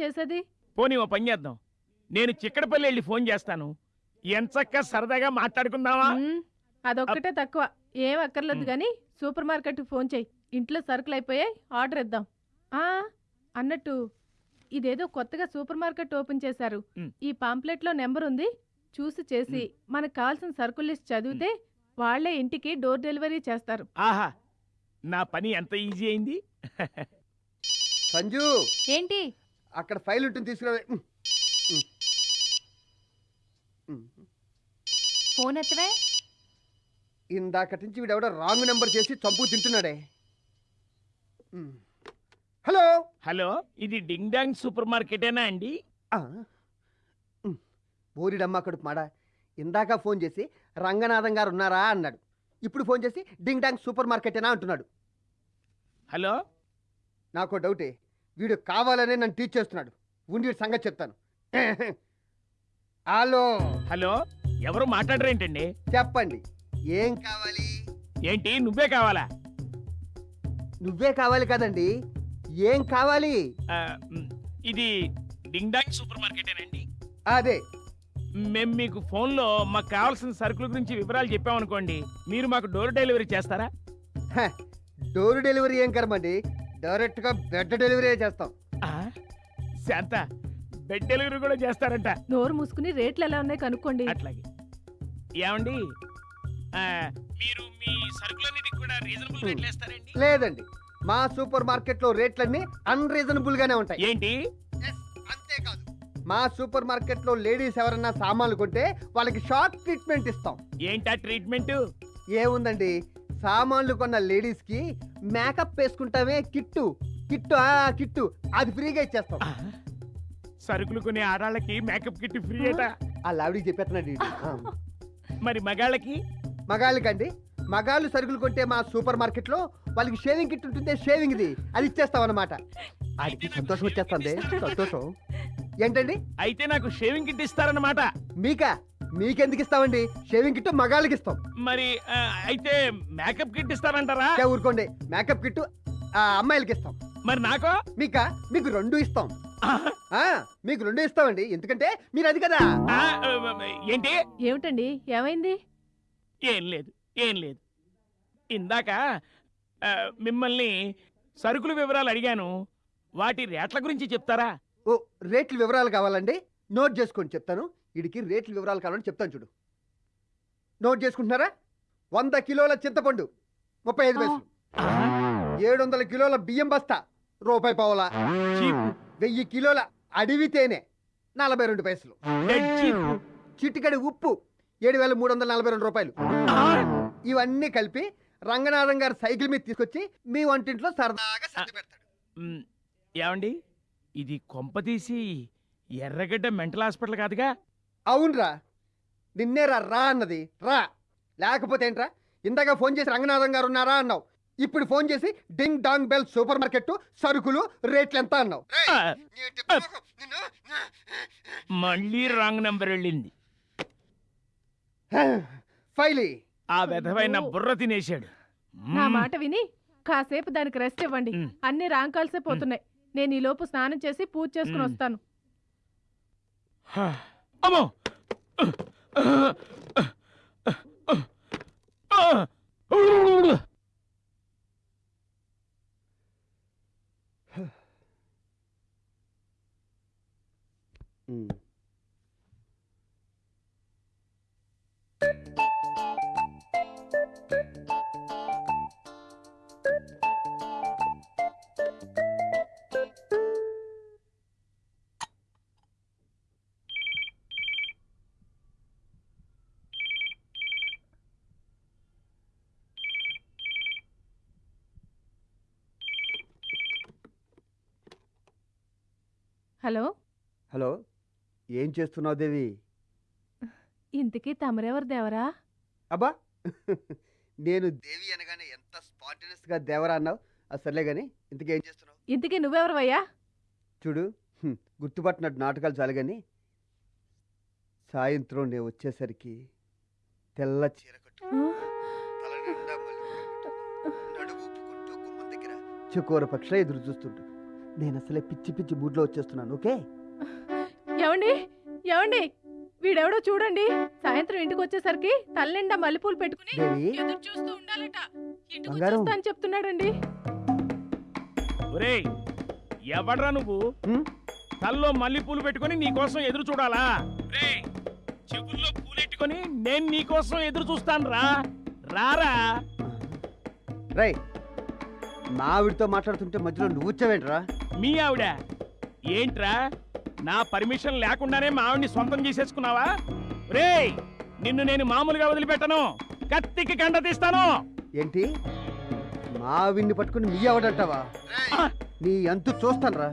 చేసేది? పోనీ ఓ పని చేద్దాం. నేను చిక్కడపల్లి వెళ్ళి ఫోన్ చేస్తాను. ఎంచక్క సరదాగా మాట్లాడుకుందామా? మ్మ్, అదొక్కటే తక్కువ. ఏం అక్కర్లేదు. గాని సూపర్ మార్కెట్ ఫోన్ చేయి. ఇంట్లో సరుకులు అయిపోయాయి ఆర్డర్ ఇద్దాం. ఆ అన్నట్టు ఇదేదో కొత్తగా సూపర్ మార్కెట్ ఓపెన్ చేశారు. మ్మ్. ఈ పాంప్లెట్లో నెంబర్ ఉంది చూసి చేసి మనకు కావాల్సిన సరుకుల లిస్ట్ చదివితే వాళ్ళే ఇంటికి డోర్ డెలివరీ చేస్తారు. ఆహా నా పని ఎంత ఈజీ అయింది? సంజు! ఏంటి? అక్కడ ఫైల్ ఉంటుంది తీసుకురా. ఫోన్ ఎత్తవే? ఇందాకటి నుంచి వీడెవడో రాంగ్ నెంబర్ చేసి చంపు తింటున్నాడే. హలో? హలో ఇది డింగ్ డాంగ్ సూపర్ మార్కెటేనా అండి. బోరిడమ్మ కడుపు మాడ. ఇందాక ఫోన్ చేసి రంగనాథం గారు ఉన్నారా అన్నాడు. ఇప్పుడు ఫోన్ చేసి డింగ్ డాంగ్ సూపర్ మార్కెటేనా అంటున్నాడు. హలో? నాకు డౌటే. వీడు కావాలనే నన్ను టీచ్ చేస్తున్నాడు. ఉండి వీడి సంగతి చెప్తాను. హలో. హలో ఎవరు మాట్లాడరేంటండి? చెప్పండి. ఏం కావాలి? ఏంటి నువ్వే కావాలా? నువ్వే కావాలి కదండి. ఏం కావాలి? ఆ, మ్, ఇది డింగ్ డాంగ్ సూపర్ మార్కెటేనండి. అదే. మేము మీకు ఫోన్లో మాకు కావాల్సిన సరుకుల గురించి వివరాలు చెప్పామనుకోండి మీరు మాకు డోర్ డెలివరీ చేస్తారా? హ, డోర్ డెలివరీ ఏం కర్మండి? డైరెక్ట్గా బెడ్ డెలివరీ చేస్తాం. ఆ, శాంత బెడ్ డెలివరీ కూడా చేస్తారంట. నోరు మూసుకుని రేట్లు ఎలా ఉన్నాయి కనుక్కోండి. అట్లాగే. ఏమండి? ఆ, మీరు మీ సరుకులన్నిటికి కూడా రీజనబుల్ రేట్లు వేస్తారండి? లేదండి. మా సూపర్ మార్కెట్లో రేట్లన్నీ అన్రీజనబుల్ గానే ఉంటాయి. ఏంటి? అంతేకాదు మా సూపర్ మార్కెట్లో లేడీస్ ఎవరన్నా సామాన్లు కొంటే వాళ్ళకి షాక్ ట్రీట్మెంట్ ఇస్తాం. ఏంటా ట్రీట్మెంట్? ఏముందండి? సామాన్లు కొన్న లేడీస్కి మేకప్ వేసుకుంటామే కిట్టు. కిట్టు ఆ కిట్టు. అది ఫ్రీగా ఇచ్చేస్తాం. సరుకులు కొనే ఆడాళ్ళకి మేకప్ కిట్ ఫ్రీ అట ఆ లావిడికి చెప్పేస్తున్నాడు. మరి మగాళ్ళకి? మగాళ్ళకండి. మగాళ్ళు సరుకులు కొంటే మా సూపర్ మార్కెట్లో వాళ్ళకి షేవింగ్ కిట్ ఉంటుంది షేవింగ్ ఇది అది ఇచ్చేస్తాం అనమాట ఆడికి సంతోషం వచ్చేస్తుంది. సంతోషం. ఏంటండి? అయితే నాకు షేవింగ్ కిట్ ఇస్తారన్నమాట. మీకా? మీకెందుకు ఇస్తామండి? షేవింగ్ కిట్ మగాళ్ళకి ఇస్తాం. మరి అయితే మేకప్ కిట్ ఇస్తారంటారా? ఊరుకోండి. మేకప్ కిట్ అమ్మాయిలకి ఇస్తాం. మరి నాకో? మీకా? మీకు రెండు ఇస్తాం. ఆ, ఆ మీకు రెండు ఇస్తామండి. ఎందుకంటే మీరు అది కదా. ఆ, ఏంటి? ఏమిటండి? ఏమైంది? ఏం లేదు ఏం లేదు. ఇందాక మిమ్మల్ని సరుకుల వివరాలు అడిగాను. వాటి రేట్ల గురించి చెప్తారా? ఓ రేట్ల వివరాలు కావాలండి. నోట్ చేసుకోండి చెప్తాను. వీడికి రేట్ల వివరాలు కావాలని చెప్తాను చూడు. నోట్ చేసుకుంటున్నారా? వంద కిలోల చింతపండు ముప్పై ఐదు పైసలు. ఏడు వందల కిలోల బియ్యం బస్తా రూపాయి పావులా. వెయ్యి కిలోల అడవి తేనె నలభై రెండు పైసలు. చిటికడి ఉప్పు ఏడు వేల మూడు వందల నలభై రెండు రూపాయలు. ఇవన్నీ కలిపి రంగనాథం గారు సైకిల్ మీద తీసుకొచ్చి మీ వంటింట్లో సరదాగా సర్ది పెడతాడు. ఏమండి? ఇది కొంపతీసి ఎర్రగడ్డ మెంటల్ హాస్పిటల్ కాదుగా? అవునరా. నిన్నే రా రా అన్నది. రా. లేకపోతే ఏంట్రా? ఇందాక ఫోన్ చేసి రంగనాథం గారు ఉన్నారా అన్నావు. ఇప్పుడు ఫోన్ చేసి ding dong bell super market సరుకులు రేట్లు ఎంత అన్నావు. మళ్ళీ రాంగ్ నెంబర్ వెళ్ళింది. ఫైలీ. ఆ విధమైన బుర్ర తినేశాడు. నా మ్, మాట విని కాసేపు దానికి రెస్ట్ ఇవ్వండి. అన్ని రాంకాల్సే పోతున్నాయి. నేను ఈ లోపు స్నానం చేసి పూజ చేసుకుని. వస్తాను. హా. అమ్మో హలో? హలో ఏం చేస్తున్నావు దేవి? ఇంతకీ తమరెవరు దేవరా? అబ్బా నేను దేవి అనగానే ఎంత స్పాంటినస్గా దేవరా అన్నావు? అది సర్లే గాని ఇంతకీ ఏం చేస్తున్నావు? ఇంతకీ నువ్వెవరవయ్యా? చూడు హ్మ్, గుర్తుపట్టినట్టు నాటకాలు చాలు కానీ సాయంత్రం నేను వచ్చేసరికి తెల్ల చీర కట్టు తల నిండా మల్లెపూలు పెట్టుకుని, నడుము ఊపుకుంటూ గుమ్మం దగ్గర చకోర పక్షుల ఎదురు చూస్తుంటూ నేను అసలే పిచ్చి పిచ్చి మూడ్లో వచ్చేస్తున్నాను ఓకే? ఏమండి? ఏమండి? వీడెవడో చూడండి. సాయంత్రం ఇంటికి వచ్చేసరికి తల్లిండా మల్లెపూలు పెట్టుకుని దేవి? ఎదురు చూస్తూ ఉండాలట. ఇంటికి బంగారం. వచ్చేస్తా అని చెప్తున్నాడండి. ఒరేయ్ ఎవడ్రా నువ్వు? హ్మ్? తల్లో మల్లెపూలు పెట్టుకొని నీకోసం ఎదురు చూడాలా? రేయ్ చెవుల్లో పూలెట్టుకొని నేను నీకోసం ఎదురు చూస్తాను రా రారా? రై మా ఆవిడతో మాట్లాడుతుంటే మధ్యలో నువ్వు వచ్చావేంట్రా? మీ ఆవిడ. ఏంట్రా? నా పర్మిషన్ లేకుండానే మా ఆవిడ్ని సొంతం చేసేసుకున్నావా? రేయ్ నిన్ను నేను మామూలుగా వదిలిపెట్టను. కత్తికి కండ తీస్తాను. ఏంటి? మా ఆవిడ్ని పట్టుకుని మీ ఆవిడంటావా! నీ అంతు చూస్తానురా.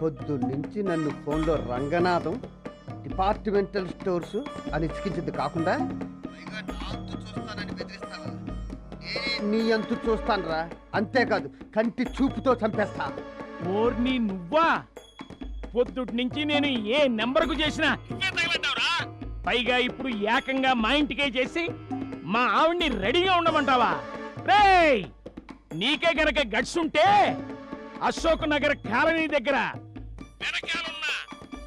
పొద్దు నుంచి నన్ను ఫోన్లో రంగనాథం డిపార్ట్మెంటల్ స్టోర్స్ అని ఇచ్చికించింది కాకుండా చూస్తానని బెదిరిస్తావా? నీ అంతు చూస్తానురా. అంతేకాదు కంటి చూపుతో చంపేస్తా. ఓర్ని నువ్వా? పొద్దుటి నుంచి నేను ఏ నెంబర్కు చేసినా పైగా ఇప్పుడు ఏకంగా మా ఇంటికే చేసి మా ఆవిడ్ని రెడీగా ఉండమంటావా? రేయ్! నీకే గనక గట్స్ ఉంటే అశోక్ నగర్ కాలనీ దగ్గర వెనకాలన్న.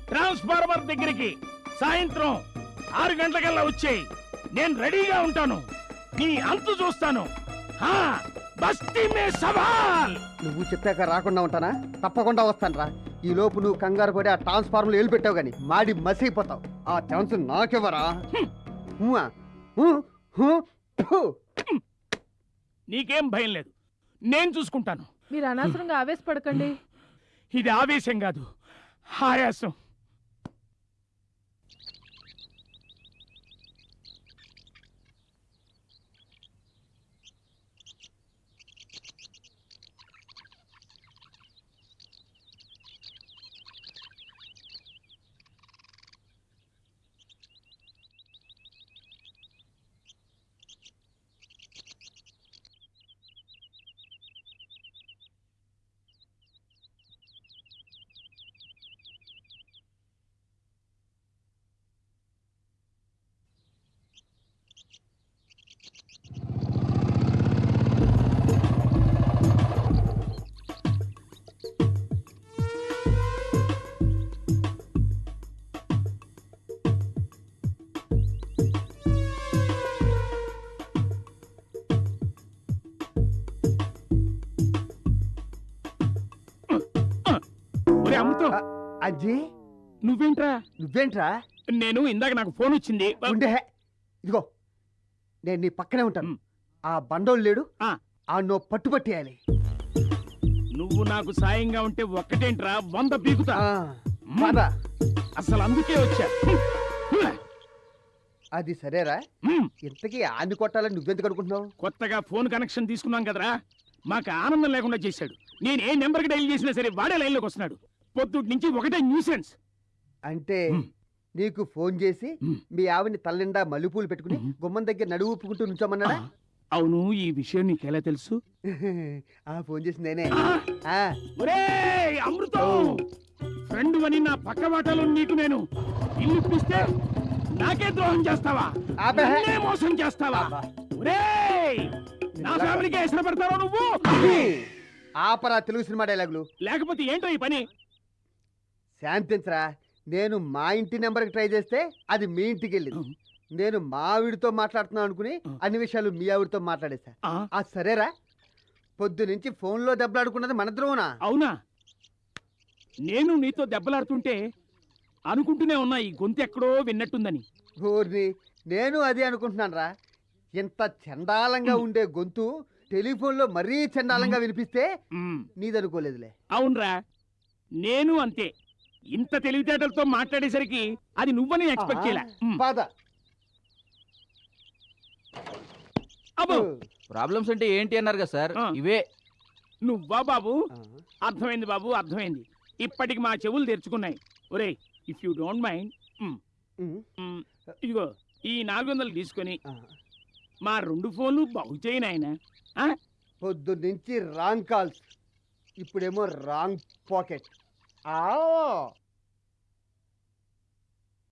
ట్రాన్స్ఫార్మర్ దగ్గరికి సాయంత్రం ఆరు గంటలకల్లా వచ్చేయి. నేను రెడీగా ఉంటాను. నీ అంతు చూస్తాను. నువ్వు చెప్పాక రాకుండా ఉంటానా? తప్పకుండా వస్తానురా. ఈ లోపు నువ్వు కంగారు పడి ఆ ట్రాన్స్ఫార్మర్లు ఏలు పెట్టావు కానీ మాడి మసిగిపోతావు ఆ ఛాన్స్ నాకెవరా. నీకేం భయం లేదు. నేను చూసుకుంటాను. మీరు అనవసరంగా ఆవేశపడకండి. ఇది ఆవేశం కాదు ఆయాసం. ఆ, అజ్జి నువ్వేంట్రా? నువ్వేంట్రా? నేను ఇందాక నాకు ఫోన్ వచ్చింది. ఉండే. ఇదిగో నేను నీ పక్కనే ఉంటాను. ఆ బండోళ్ళు లేడు. ఆ. నో పట్టుపట్టేయాలి నువ్వు నాకు సాయంగా ఉంటే ఒక్కటేంట్రా? వంద పీకుతా. అసలు అందుకే వచ్చా. అది సరేరా. ఇంతకీ ఆన్ని కొట్టాలని నువ్వెందుకు అనుకుంటున్నావు? కొత్తగా ఫోన్ కనెక్షన్ తీసుకున్నాం కదరా. మాకు ఆనందం లేకుండా చేశాడు. నేను ఏ నెంబర్కి డైల్ చేసినా సరే వాడే లైన్లోకి వస్తున్నాడు. పొద్దుటి నుంచి ఒకటే న్యూసెన్స్ అంటే. నీకు ఫోన్ చేసి మ్. ఆవిని తల్లిండా మల్లెపూలు పెట్టుకుని. గుమ్మం దగ్గర నడువు ఊపుకుంటూ నుంచోమన్నాడా అవును ఈ విషయం నీకెలా తెలుసు ఆ ఫోన్ చేసి నేనే ఆ! ఒరేయ్ అమృతం. ఫ్రెండ్ అని నా పక్క వాటాలో నీకు నేను ఇల్లు ఇప్పిస్తే నాకే ద్రోహం చేస్తావా అబ్బే. నన్నే మోసం చేస్తావా. ఒరేయ్ నా ఫ్యామిలీకి ఎసరు పెడతావా నువ్వు ఆపరా తెలుగు సినిమా డైలాగులు లేకపోతే ఏంటో ఈ పని శాంతించరా. నేను మా ఇంటి నెంబర్కి ట్రై చేస్తే అది మీ ఇంటికి వెళ్ళింది. నేను మా ఆవిడతో మాట్లాడుతున్నాను అనుకుని. అన్ని విషయాలు మీ ఆవిడతో మాట్లాడేశా. ఆ, సరేరా. పొద్దు నుంచి ఫోన్లో దెబ్బలాడుకున్నది మన ద్రోవనా అవునా? నేను నీతో దెబ్బలాడుతుంటే అనుకుంటూనే ఉన్నా ఈ గొంతు ఎక్కడో విన్నట్టుందని. ఊరిని నేను అదే అనుకుంటున్నాను రా ఇంత చండాలంగా ఉండే గొంతు టెలిఫోన్లో మరీ చండాలంగా వినిపిస్తే నీదనుకోలేదులే. అవునరా. నేను అంతే. ఇంత తెలివితేటలతో మాట్లాడేసరికి అది నువ్వని ఎక్స్పెక్ట్ చేయలే. బాధ. అబ్బో! ప్రాబ్లమ్స్ అంటే ఏంటి అన్నారు కదా సార్. ఇవే. నువ్వా బాబు? అర్థమైంది బాబు అర్థమైంది. ఇప్పటికి మా చెవులు తెరుచుకున్నాయి. ఒరేయ్ ఇఫ్ యూ డోంట్ మైండ్ ఇదిగో ఈ నాలుగు వందలు తీసుకొని మా రెండు ఫోన్లు బాగు చేయను ఆయన పొద్దు నుంచి రాంగ్ కాల్స్. ఇప్పుడేమో రాంగ్ పాకెట్. ఆ